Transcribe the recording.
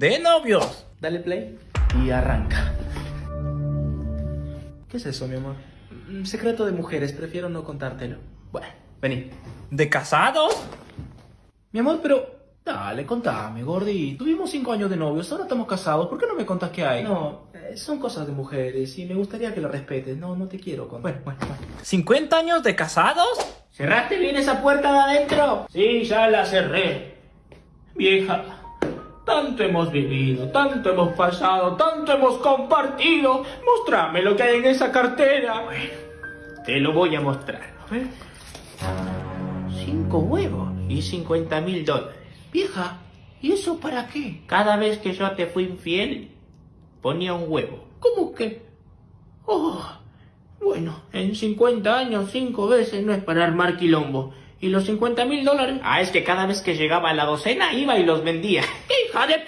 De novios. Dale play y arranca. ¿Qué es eso, mi amor? Mm, Secreto de mujeres, prefiero no contártelo. Bueno, vení. ¿De casados? Mi amor, pero... Dale, contame, Gordi. Tuvimos cinco años de novios, ahora estamos casados. ¿Por qué no me contás qué hay? No, eh, son cosas de mujeres y me gustaría que lo respetes. No, no te quiero contar. Bueno, bueno, bueno. ¿50 años de casados? ¿Cerraste bien esa puerta de adentro? Sí, ya la cerré. Vieja, tanto hemos vivido, tanto hemos pasado, tanto hemos compartido. Mostrame lo que hay en esa cartera. Bueno, te lo voy a mostrar. A ver. Cinco huevos y 50 mil dólares. Vieja, ¿y eso para qué? Cada vez que yo te fui infiel, ponía un huevo. ¿Cómo que? Oh, bueno, en 50 años, cinco veces no es para armar quilombo. ¿Y los 50 mil dólares? Ah, es que cada vez que llegaba la docena iba y los vendía. 가대포